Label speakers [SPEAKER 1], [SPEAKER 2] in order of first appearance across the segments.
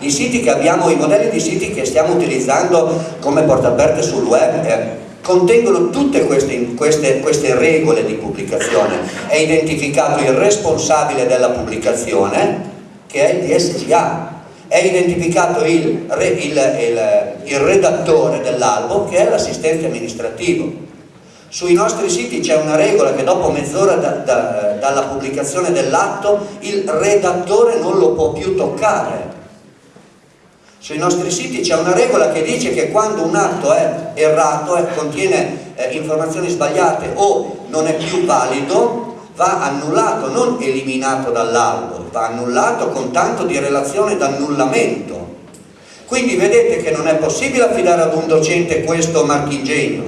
[SPEAKER 1] I siti che abbiamo, i modelli di siti che stiamo utilizzando come porta aperte sul web eh, contengono tutte queste, queste, queste, regole di pubblicazione. È identificato il responsabile della pubblicazione, che è il DSGA, è identificato il, il, il, il redattore dell'albo, che è l'assistente amministrativo. Sui nostri siti c'è una regola che dopo mezz'ora da, da, dalla pubblicazione dell'atto il redattore non lo può più toccare sui nostri siti c'è una regola che dice che quando un atto è errato, eh, contiene eh, informazioni sbagliate o non è più valido, va annullato, non eliminato dall'albo, va annullato con tanto di relazione d'annullamento. Quindi vedete che non è possibile affidare ad un docente questo marchingegno,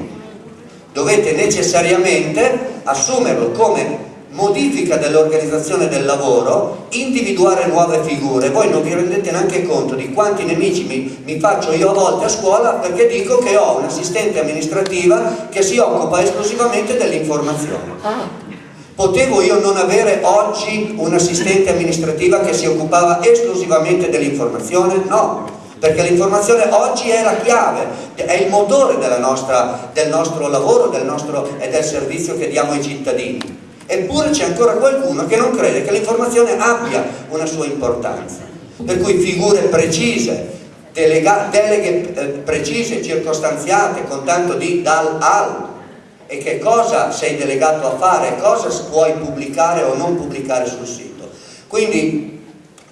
[SPEAKER 1] dovete necessariamente assumerlo come modifica dell'organizzazione del lavoro, individuare nuove figure. Voi non vi rendete neanche conto di quanti nemici mi, mi, faccio io a volte a scuola perché dico che ho un'assistente amministrativa che si occupa esclusivamente dell'informazione. Ah. Potevo io non avere oggi un'assistente amministrativa che si occupava esclusivamente dell'informazione? No, perché l'informazione oggi è la chiave, è il motore nostra, del nostro lavoro del nostro, e del servizio che diamo ai cittadini. Eppure c'è ancora qualcuno che non crede che l'informazione abbia una sua importanza. Per cui figure precise, delega, deleghe eh, precise, circostanziate, con tanto di dal al, e che cosa sei delegato a fare, cosa puoi pubblicare o non pubblicare sul sito. Quindi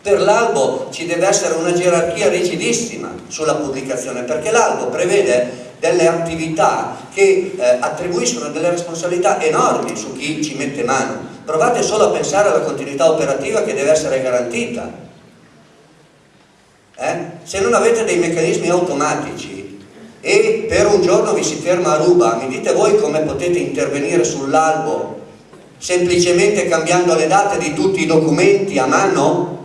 [SPEAKER 1] per l'albo ci deve essere una gerarchia rigidissima sulla pubblicazione, perché l'albo prevede delle attività che eh, attribuiscono delle responsabilità enormi su chi ci mette mano. Provate solo a pensare alla continuità operativa che deve essere garantita. Eh? Se non avete dei meccanismi automatici e per un giorno vi si ferma a ruba, mi dite voi come potete intervenire sull'albo semplicemente cambiando le date di tutti i documenti a mano?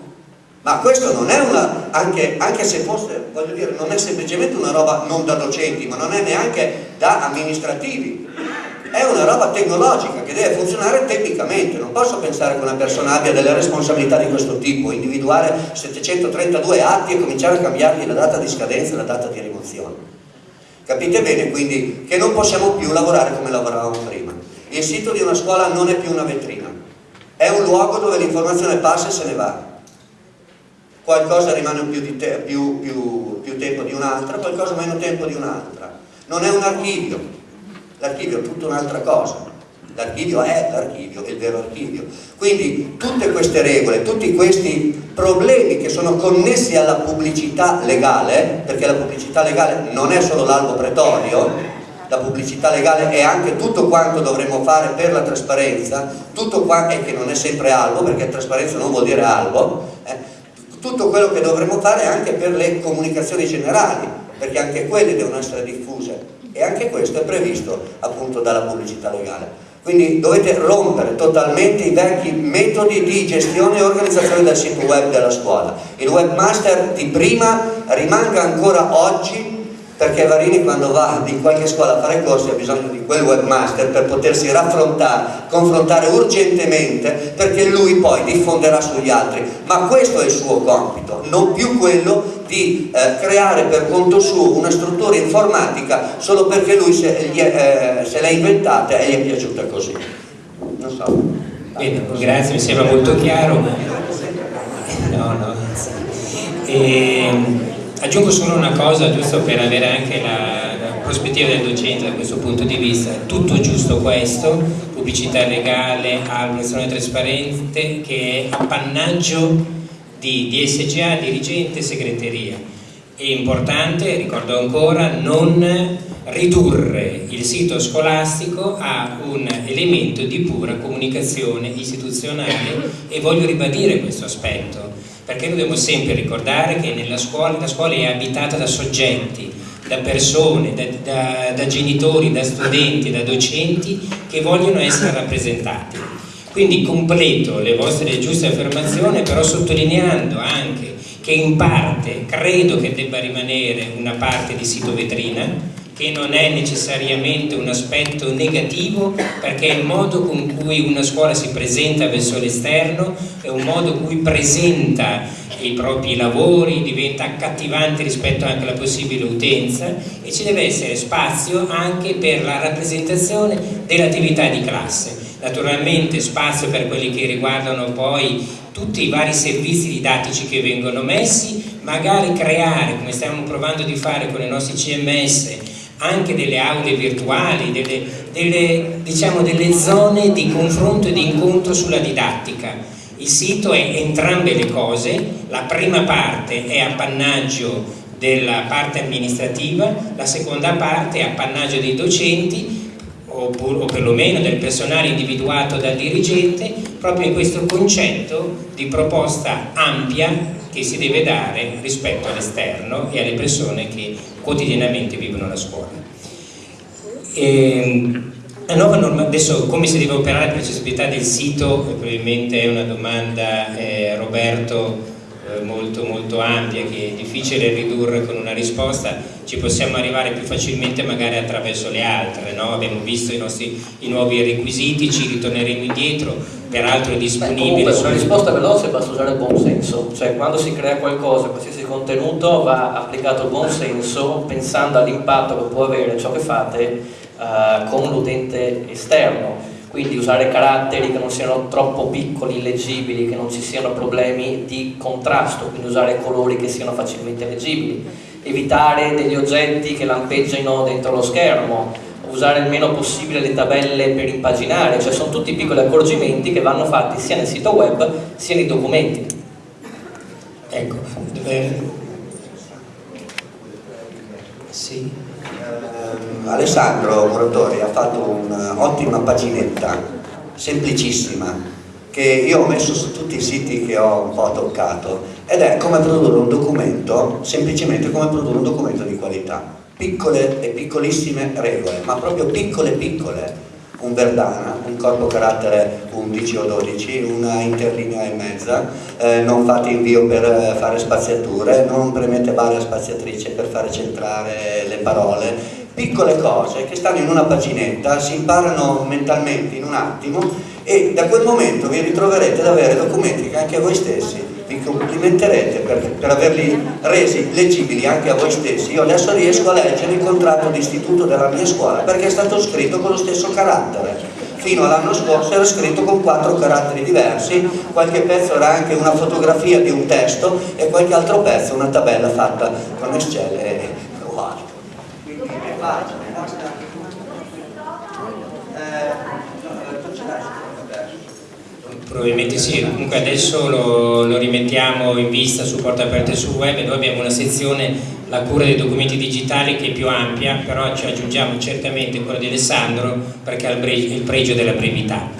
[SPEAKER 1] Ma questo non è una, anche, anche, se fosse, voglio dire, non è semplicemente una roba non da docenti, ma non è neanche da amministrativi. È una roba tecnologica che deve funzionare tecnicamente. Non posso pensare che una persona abbia delle responsabilità di questo tipo, individuare 732 atti e cominciare a cambiargli la data di scadenza e la data di rimozione. Capite bene quindi che non possiamo più lavorare come lavoravamo prima. Il sito di una scuola non è più una vetrina, è un luogo dove l'informazione passa e se ne va qualcosa rimane più, te, più, più, più tempo di un'altra, qualcosa meno tempo di un'altra. Non è un archivio, l'archivio è tutta un'altra cosa. L'archivio è l'archivio, è il vero archivio. Quindi tutte queste regole, tutti questi problemi che sono connessi alla pubblicità legale, perché la pubblicità legale non è solo l'albo pretorio, la pubblicità legale è anche tutto quanto dovremmo fare per la trasparenza, tutto qua, e che non è sempre albo, perché trasparenza non vuol dire albo, eh, tutto quello che dovremmo fare anche per le comunicazioni generali, perché anche quelle devono essere diffuse e anche questo è previsto appunto dalla pubblicità legale. Quindi dovete rompere totalmente i vecchi metodi di gestione e organizzazione del sito web della scuola. Il webmaster di prima rimanga ancora oggi perché Varini quando va in qualche scuola a fare corsi ha bisogno di quel webmaster per potersi raffrontare, confrontare urgentemente perché lui poi diffonderà sugli altri. Ma questo è il suo compito non più quello di eh, creare per conto suo una struttura informatica solo perché lui se, eh, se l'ha inventata e gli è piaciuta così. Non so.
[SPEAKER 2] Bene, grazie, mi sembra molto chiaro. No, no. E Aggiungo solo una cosa, giusto per avere anche la, la, prospettiva del docente da questo punto di vista, tutto giusto questo, pubblicità legale, amministrazione trasparente, che è appannaggio di DSGA, dirigente, segreteria. È importante, ricordo ancora, non ridurre il sito scolastico a un elemento di pura comunicazione istituzionale e voglio ribadire questo aspetto perché dobbiamo sempre ricordare che nella scuola, la scuola è abitata da soggetti, da persone, da, da, da genitori, da studenti, da docenti che vogliono essere rappresentati. Quindi completo le vostre giuste affermazioni, però sottolineando anche che in parte credo che debba rimanere una parte di sito vetrina, che non è necessariamente un aspetto negativo perché il modo con cui una scuola si presenta verso l'esterno, è un modo con cui presenta i propri lavori, diventa accattivante rispetto anche alla possibile utenza e ci deve essere spazio anche per la rappresentazione dell'attività di classe. Naturalmente spazio per quelli che riguardano poi tutti i vari servizi didattici che vengono messi, magari creare, come stiamo provando di fare con i nostri CMS, anche delle aule virtuali, delle, delle, diciamo, delle zone di confronto e di incontro sulla didattica. Il sito è entrambe le cose, la prima parte è appannaggio della parte amministrativa, la seconda parte è appannaggio dei docenti oppure, o perlomeno del personale individuato dal dirigente proprio in questo concetto di proposta ampia che si deve dare rispetto all'esterno e alle persone che quotidianamente vivono la scuola. E, ehm, adesso come si deve operare per l'accessibilità del sito, probabilmente è una domanda eh, Roberto eh, molto, molto ampia che è difficile ridurre con una risposta, ci possiamo arrivare più facilmente magari attraverso le altre, no? abbiamo visto i, nostri, i nuovi requisiti, ci ritorneremo indietro, peraltro è disponibile.
[SPEAKER 3] Beh, comunque, una risposta veloce basta usare il buon senso, cioè quando si crea qualcosa, qualsiasi contenuto va applicato il buon senso pensando all'impatto che può avere ciò che fate uh, con l'utente esterno quindi usare caratteri che non siano troppo piccoli, illeggibili, che non ci siano problemi di contrasto, quindi usare colori che siano facilmente leggibili, evitare degli oggetti che lampeggiano dentro lo schermo, usare il meno possibile le tabelle per impaginare, cioè sono tutti piccoli accorgimenti che vanno fatti sia nel sito web sia nei documenti.
[SPEAKER 2] Ecco, eh, sì.
[SPEAKER 1] Alessandro Moratori ha fatto un'ottima paginetta, semplicissima, che io ho messo su tutti i siti che ho un po' toccato ed è come produrre un documento, semplicemente come produrre un documento di qualità. Piccole e piccolissime regole, ma proprio piccole piccole. Un Verdana, un corpo carattere 11 o 12, una interlinea e mezza, eh, non fate invio per eh, fare spaziature, non premete barra spaziatrice per fare centrare le parole, piccole cose che stanno in una paginetta, si imparano mentalmente in un attimo e da quel momento vi ritroverete ad avere documenti che anche voi stessi vi complimenterete per, per averli resi leggibili anche a voi stessi. Io adesso riesco a leggere il contratto d'istituto della mia scuola perché è stato scritto con lo stesso carattere. Fino all'anno scorso era scritto con quattro caratteri diversi, qualche pezzo era anche una fotografia di un testo e qualche altro pezzo una tabella fatta con Excel e wow pagine, basta...
[SPEAKER 2] Probabilmente sì, comunque adesso lo, lo, rimettiamo in vista su Porta Aperte sul web e noi abbiamo una sezione, la cura dei documenti digitali che è più ampia, però ci aggiungiamo certamente quella di Alessandro perché ha il pregio della brevità.